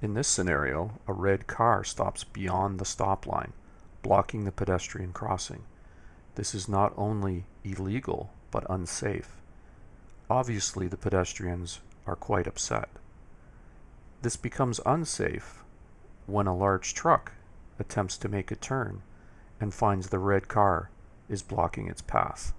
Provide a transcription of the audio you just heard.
In this scenario, a red car stops beyond the stop line, blocking the pedestrian crossing. This is not only illegal, but unsafe. Obviously, the pedestrians are quite upset. This becomes unsafe when a large truck attempts to make a turn and finds the red car is blocking its path.